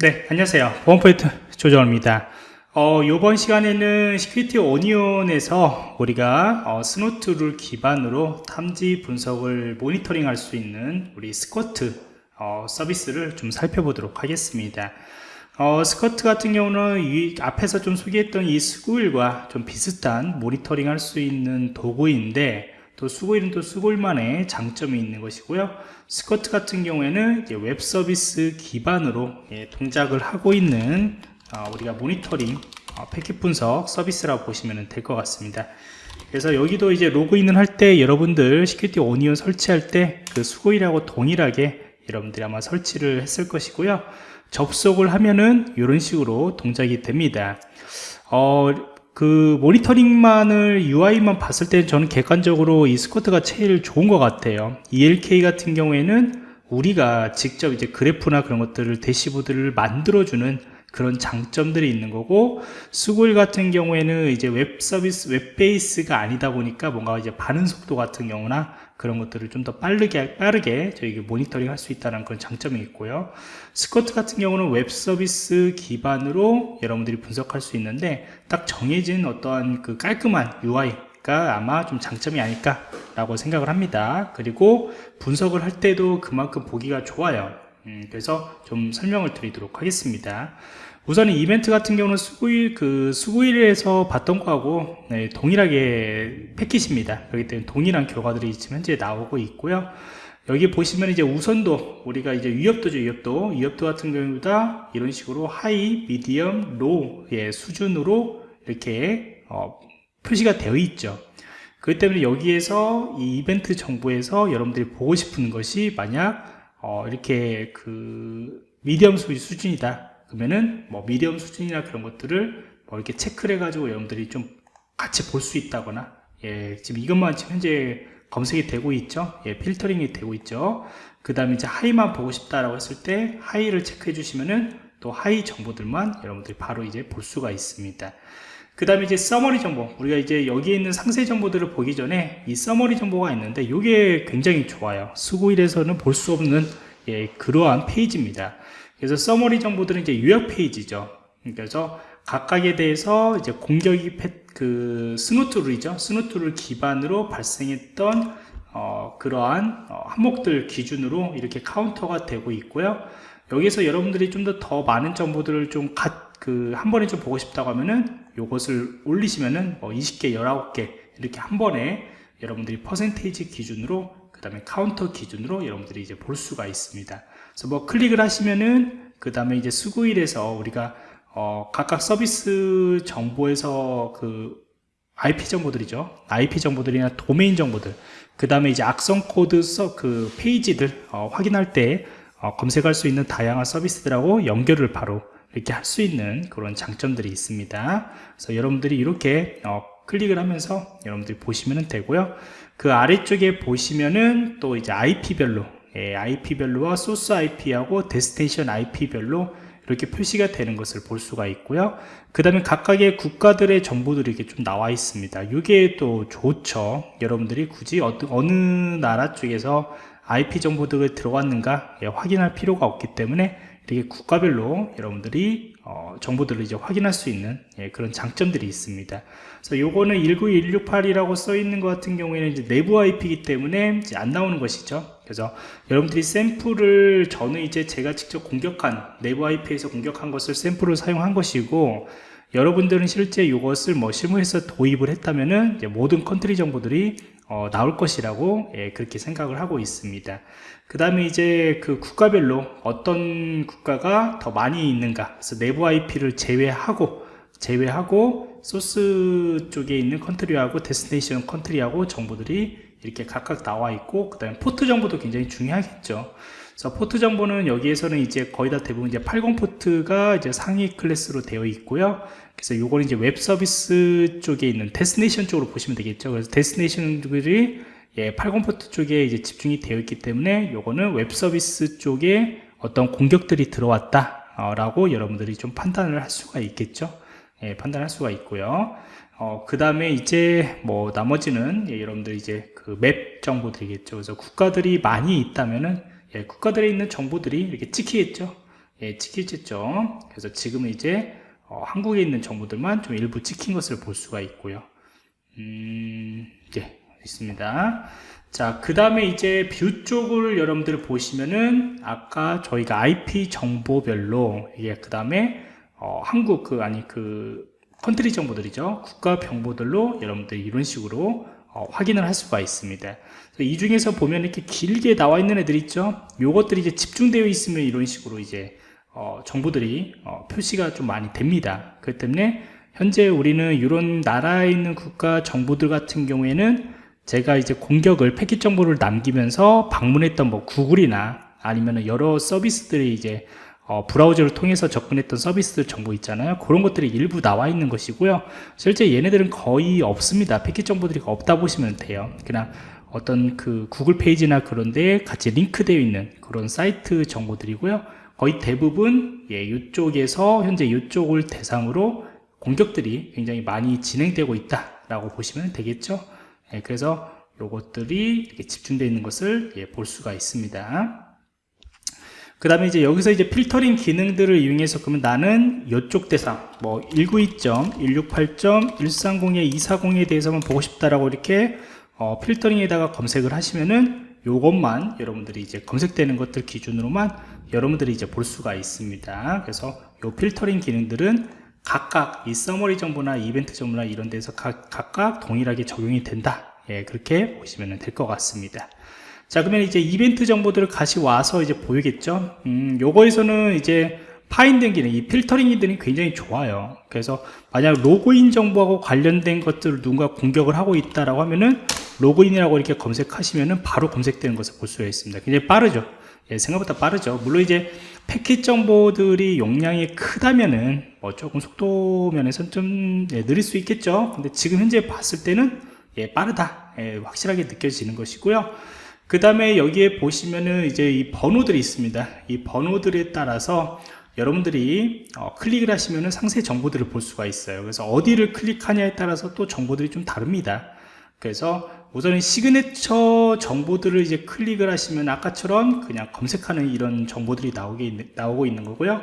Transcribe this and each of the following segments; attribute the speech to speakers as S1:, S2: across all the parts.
S1: 네, 안녕하세요. 보안프로젝트 조정원입니다. 어, 이번 시간에는 Security Onion에서 우리가 어, Snort를 기반으로 탐지 분석을 모니터링 할 수 있는 우리 Squert 어, 서비스를 좀 살펴보도록 하겠습니다. 어, Squert 같은 경우는 이 앞에서 좀 소개했던 이 Sguil과 좀 비슷한 모니터링 할 수 있는 도구인데 또 Sguil은 또 Sguil만의 장점이 있는 것이고요. Squert 같은 경우에는 웹 서비스 기반으로 예, 동작을 하고 있는 어, 우리가 모니터링 어, 패킷 분석 서비스라고 보시면 될 것 같습니다. 그래서 여기도 이제 로그인을 할 때 여러분들 Security Onion 설치할 때 그 Sguil하고 동일하게 여러분들이 아마 설치를 했을 것이고요. 접속을 하면은 이런 식으로 동작이 됩니다. 어, 그 모니터링만을 UI만 봤을 때 저는 객관적으로 이 Squert가 제일 좋은 것 같아요. ELK 같은 경우에는 우리가 직접 이제 그래프나 그런 것들을 대시보드를 만들어주는 그런 장점들이 있는 거고 Sguil 같은 경우에는 이제 웹 서비스 웹 베이스가 아니다 보니까 뭔가 이제 반응 속도 같은 경우나 그런 것들을 좀 더 빠르게 빠르게 저희가 모니터링 할 수 있다는 그런 장점이 있고요. Squert 같은 경우는 웹 서비스 기반으로 여러분들이 분석할 수 있는데 딱 정해진 어떠한 그 깔끔한 UI가 아마 좀 장점이 아닐까 라고 생각을 합니다. 그리고 분석을 할 때도 그만큼 보기가 좋아요. 음, 그래서 좀 설명을 드리도록 하겠습니다 우선 이벤트 같은 경우는 Sguil 그 Sguil에서 봤던 거하고 네, 동일하게 패킷입니다. 그렇기 때문에 동일한 결과들이 지금 현재 나오고 있고요. 여기 보시면 이제 우선도 우리가 이제 위협도죠 위협도 위협도 같은 경우다 이런 식으로 high, medium, low의 수준으로 이렇게 어, 표시가 되어 있죠. 그렇기 때문에 여기에서 이 이벤트 정보에서 여러분들이 보고 싶은 것이 만약 어, 이렇게 그 medium 수준이다 그러면은 뭐 medium 수준이나 그런 것들을 뭐 이렇게 체크를 해가지고 여러분들이 좀 같이 볼 수 있다거나 예, 지금 이것만 지금 현재 검색이 되고 있죠. 예, 필터링이 되고 있죠. 그 다음에 이제 high만 보고 싶다라고 했을 때 high를 체크해 주시면은 또 high 정보들만 여러분들이 바로 이제 볼 수가 있습니다. 그 다음에 이제 summary 정보 우리가 이제 여기에 있는 상세 정보들을 보기 전에 이 summary 정보가 있는데 이게 굉장히 좋아요 Sguil에서는 볼 수 없는 예, 그러한 페이지입니다 그래서 summary 정보들은 이제 요약 페이지죠. 그래서 각각에 대해서 이제 공격이 그 Snort rule이죠. Snort rule 기반으로 발생했던 어, 그러한 어, 항목들 기준으로 이렇게 카운터가 되고 있고요. 여기서 여러분들이 좀 더 더 많은 정보들을 좀 그 한 번에 좀 보고 싶다고 하면은 요것을 올리시면은 뭐 20개, 19개 이렇게 한 번에 여러분들이 퍼센테이지 기준으로 그 다음에 카운터 기준으로 여러분들이 이제 볼 수가 있습니다. 그래서 뭐 클릭을 하시면은 그 다음에 이제 Sguil에서 우리가 어 각각 서비스 정보에서 그 IP 정보들이죠. IP 정보들이나 도메인 정보들. 그 다음에 이제 악성 코드 그 페이지들 어 확인할 때 어 검색할 수 있는 다양한 서비스들하고 연결을 바로 이렇게 할 수 있는 그런 장점들이 있습니다. 그래서 여러분들이 이렇게 어 클릭을 하면서 여러분들이 보시면 되고요. 그 아래쪽에 보시면은 또 이제 IP별로 예, IP별로와 소스 IP하고 데스테이션 IP별로 이렇게 표시가 되는 것을 볼 수가 있고요. 그 다음에 각각의 국가들의 정보들이 이렇게 좀 나와 있습니다. 이게 또 좋죠. 여러분들이 굳이 어느, 나라 쪽에서 IP 정보들이 들어왔는가 예, 확인할 필요가 없기 때문에 이렇게 국가별로 여러분들이 어, 정보들을 이제 확인할 수 있는 예, 그런 장점들이 있습니다. 그래서 요거는 19168이라고 써 있는 것 같은 경우에는 이제 내부 IP이기 때문에 이제 안 나오는 것이죠. 그래서 여러분들이 샘플을 저는 이제 제가 직접 공격한 내부 IP에서 공격한 것을 샘플을 사용한 것이고 여러분들은 실제 이것을 뭐 실무에서 도입을 했다면은 모든 country 정보들이 어, 나올 것이라고 예, 그렇게 생각을 하고 있습니다. 그 다음에 이제 그 국가별로 어떤 국가가 더 많이 있는가 그래서 내부 IP를 제외하고 제외하고 소스 쪽에 있는 country하고 destination country하고 정보들이 이렇게 각각 나와 있고 그 다음에 포트 정보도 굉장히 중요하겠죠 그래서 포트 정보는 여기에서는 이제 거의 다 대부분 이제 80 포트가 이제 상위 클래스로 되어 있고요. 그래서 요거는 이제 웹 서비스 쪽에 있는 destination 쪽으로 보시면 되겠죠. 그래서 destination들이 예, 80 포트 쪽에 이제 집중이 되어 있기 때문에 요거는 웹 서비스 쪽에 어떤 공격들이 들어왔다 라고 여러분들이 좀 판단을 할 수가 있겠죠. 예, 판단할 수가 있고요. 어, 그 다음에 이제 뭐 나머지는 예, 여러분들 이제 그 map 정보 들이겠죠. 그래서 국가들이 많이 있다면은 예, 국가들에 있는 정보들이 이렇게 찍히겠죠. 예, 찍힐겠죠. 그래서 지금은 이제 어, 한국에 있는 정보들만 좀 일부 찍힌 것을 볼 수가 있고요. 음, 네, 있습니다. 자, 그 다음에 이제 view 쪽을 여러분들 보시면은 아까 저희가 IP 정보별로 이게 그 다음에 어, 한국 그 아니 그 country 정보들이죠. 국가 정보들로 여러분들 이런 식으로 어, 확인을 할 수가 있습니다. 이 중에서 보면 이렇게 길게 나와 있는 애들 있죠. 요것들이 이제 집중되어 있으면 이런 식으로 이제 어, 정보들이 어, 표시가 좀 많이 됩니다. 그렇기 때문에 현재 우리는 이런 나라에 있는 국가 정보들 같은 경우에는 제가 이제 공격을 패킷 정보를 남기면서 방문했던 뭐 구글이나 아니면 여러 서비스들이 이제 어, 브라우저를 통해서 접근했던 서비스들 정보 있잖아요. 그런 것들이 일부 나와 있는 것이고요. 실제 얘네들은 거의 없습니다. 패킷 정보들이 없다 보시면 돼요. 그냥 어떤 그 구글 페이지나 그런데 같이 링크되어 있는 그런 사이트 정보들이고요. 거의 대부분 예, 이쪽에서 현재 이쪽을 대상으로 공격들이 굉장히 많이 진행되고 있다라고 보시면 되겠죠. 예, 그래서 요것들이 집중되어 있는 것을 예, 볼 수가 있습니다. 그 다음에 이제 여기서 이제 필터링 기능들을 이용해서 그러면 나는 이쪽 대상 뭐 192.168.130에 240에 대해서만 보고 싶다라고 이렇게 어, 필터링에다가 검색을 하시면은 요것만 여러분들이 이제 검색되는 것들 기준으로만 여러분들이 이제 볼 수가 있습니다. 그래서 요 필터링 기능들은 각각 이 서머리 정보나 이벤트 정보나 이런 데서 각, 각각 동일하게 적용이 된다. 예, 그렇게 보시면 될 것 같습니다. 자, 그러면 이제 이벤트 정보들을 같이 와서 이제 보이겠죠? 음, 요거에서는 이제 finding 기능, 이 필터링 기능이 굉장히 좋아요. 그래서 만약 로그인 정보하고 관련된 것들을 누군가 공격을 하고 있다라고 하면은 로그인이라고 이렇게 검색하시면은 바로 검색되는 것을 볼 수가 있습니다. 굉장히 빠르죠. 예, 생각보다 빠르죠. 물론 이제 패킷 정보들이 용량이 크다면은 뭐 조금 속도 면에서는 좀 예, 느릴 수 있겠죠. 근데 지금 현재 봤을 때는 예, 빠르다. 예, 확실하게 느껴지는 것이고요. 그 다음에 여기에 보시면은 이제 이 번호들이 있습니다. 이 번호들에 따라서 여러분들이 어, 클릭을 하시면은 상세 정보들을 볼 수가 있어요. 그래서 어디를 클릭하냐에 따라서 또 정보들이 좀 다릅니다. 그래서 우선은 시그네처 정보들을 이제 클릭을 하시면 아까처럼 그냥 검색하는 이런 정보들이 나오게 나오고 있는 거고요.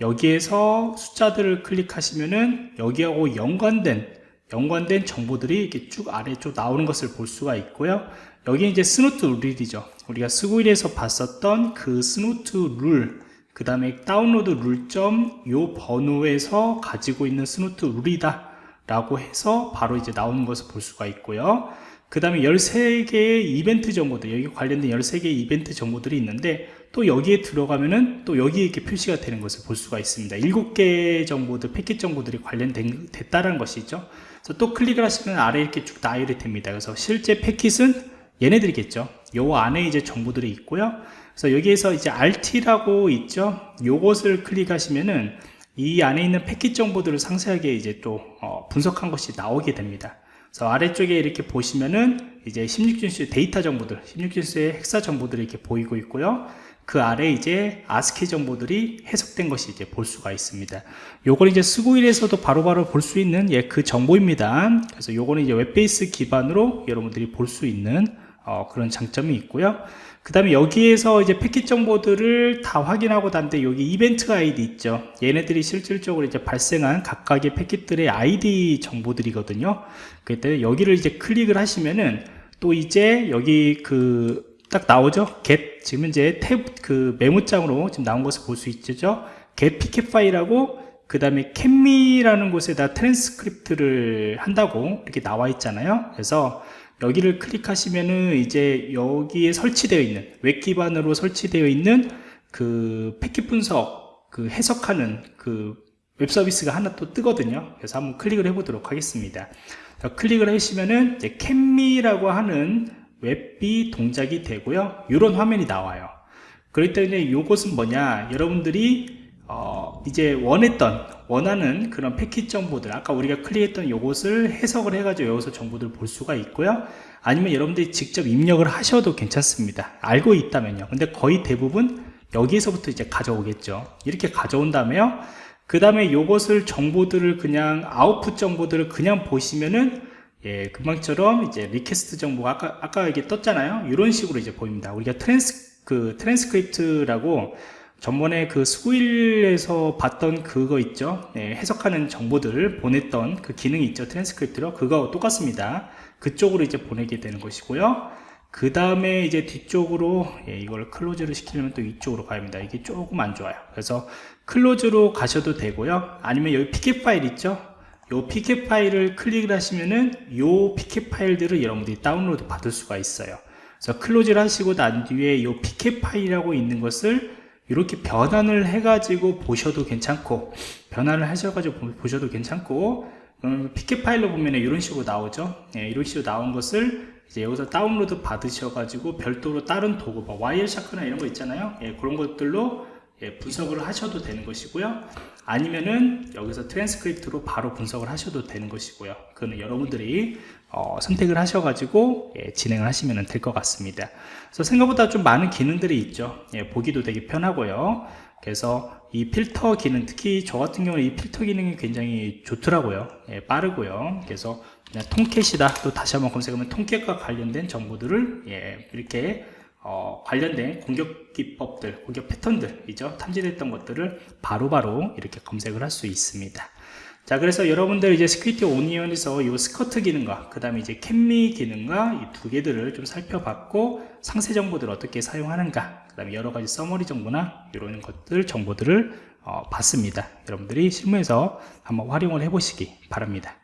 S1: 여기에서 숫자들을 클릭하시면은 여기하고 연관된 연관된 정보들이 이렇게 쭉 아래 쪽 나오는 것을 볼 수가 있고요. 여기 이제 Snort 룰이죠. 우리가 Sguil에서 봤었던 그 Snort 룰, 그 다음에 다운로드 룰점 요 번호에서 가지고 있는 Snort 룰이다. 라고 해서 바로 이제 나오는 것을 볼 수가 있고요. 그 다음에 13개의 이벤트 정보들, 여기 관련된 13개의 이벤트 정보들이 있는데 또 여기에 들어가면은 또 여기에 이렇게 표시가 되는 것을 볼 수가 있습니다. 7개 정보들, 패킷 정보들이 관련됐다는 것이죠. 그래서 또 클릭을 하시면 아래 이렇게 쭉 나열이 됩니다. 그래서 실제 패킷은 얘네들이겠죠. 요 안에 이제 정보들이 있고요. 그래서 여기에서 이제 RT라고 있죠. 요것을 클릭하시면은 이 안에 있는 패킷 정보들을 상세하게 이제 또 어, 분석한 것이 나오게 됩니다. 그래서 아래쪽에 이렇게 보시면은 이제 16진수 데이터 정보들, 16진수의 헥사 정보들이 이렇게 보이고 있고요. 그 아래 이제 아스키 정보들이 해석된 것이 이제 볼 수가 있습니다. 요걸 이제 Sguil에서도 바로바로 볼 수 있는 예, 그 정보입니다. 그래서 요거는 이제 web base 기반으로 여러분들이 볼 수 있는 어, 그런 장점이 있고요. 그 다음에 여기에서 이제 패킷 정보들을 다 확인하고 난데 여기 이벤트 아이디 있죠. 얘네들이 실질적으로 이제 발생한 각각의 패킷들의 아이디 정보들이거든요. 그때 여기를 이제 클릭을 하시면은 또 이제 여기 그 딱 나오죠. get 지금 이제 탭 그 메모장으로 지금 나온 것을 볼 수 있죠. get pcap 파일하고 그 다음에 CapME라는 곳에다 트랜스크립트를 한다고 이렇게 나와 있잖아요. 그래서 여기를 클릭하시면은 이제 여기에 설치되어 있는 웹 기반으로 설치되어 있는 그 패킷 분석 그 해석하는 그 웹 서비스가 하나 또 뜨거든요. 그래서 한번 클릭을 해 보도록 하겠습니다. 클릭을 하시면은 이제 CapME라고 하는 웹이 동작이 되고요. 이런 화면이 나와요. 그렇기 때문에 이것은 뭐냐? 여러분들이 어 이제 원했던 원하는 그런 패킷 정보들 아까 우리가 클릭했던 요것을 해석을 해가지고 여기서 정보들을 볼 수가 있고요. 아니면 여러분들이 직접 입력을 하셔도 괜찮습니다. 알고 있다면요. 근데 거의 대부분 여기에서부터 이제 가져오겠죠. 이렇게 가져온 다음에요. 그 다음에 요것을 정보들을 그냥 아웃풋 정보들을 그냥 보시면은 예, 금방처럼 이제 request 정보가 아까, 아까 이게 떴잖아요. 이런 식으로 이제 보입니다. 우리가 트랜스, 그, 트랜스크립트라고 전번에 그 Sguil에서 봤던 그거 있죠? 네, 해석하는 정보들을 보냈던 그 기능이 있죠? 트랜스크립트로? 그거 똑같습니다. 그쪽으로 이제 보내게 되는 것이고요. 그 다음에 이제 뒤쪽으로 예, 이걸 close를 시키려면 또 이쪽으로 가야 합니다. 이게 조금 안 좋아요. 그래서 close로 가셔도 되고요. 아니면 여기 pcap 파일 있죠? 요 pcap 파일을 클릭을 하시면은 요 pcap 파일들을 여러분들이 다운로드 받을 수가 있어요. 그래서 close를 하시고 난 뒤에 요 pcap 파일이라고 있는 것을 이렇게 변환을 해가지고 보셔도 괜찮고 변환을 하셔가지고 보- 보셔도 괜찮고 음, pcap 파일로 보면 이런 식으로 나오죠. 예, 이런 식으로 나온 것을 이제 여기서 다운로드 받으셔가지고 별도로 다른 도구 뭐 Wireshark나 이런 거 있잖아요. 예, 그런 것들로 예, 분석을 하셔도 되는 것이고요. 아니면은 여기서 트랜스크립트로 바로 분석을 하셔도 되는 것이고요. 그거는 여러분들이 어, 선택을 하셔가지고 예, 진행을 하시면 될 것 같습니다. 그래서 생각보다 좀 많은 기능들이 있죠. 예, 보기도 되게 편하고요. 그래서 이 필터 기능 특히 저 같은 경우는 이 필터 기능이 굉장히 좋더라고요. 예, 빠르고요. 그래서 그냥 통캣이다. 또 다시 한번 검색하면 통캣과 관련된 정보들을 예, 이렇게 어, 관련된 공격 기법들, 공격 패턴들이죠. 탐지됐던 것들을 바로바로 이렇게 검색을 할 수 있습니다. 자, 그래서 여러분들 이제 Security Onion에서 이 Squert 기능과 그 다음에 이제 CapME 기능과 이 두 개들을 좀 살펴봤고 상세 정보들을 어떻게 사용하는가, 그 다음에 여러 가지 summary 정보나 이런 것들 정보들을 어, 봤습니다. 여러분들이 실무에서 한번 활용을 해 보시기 바랍니다.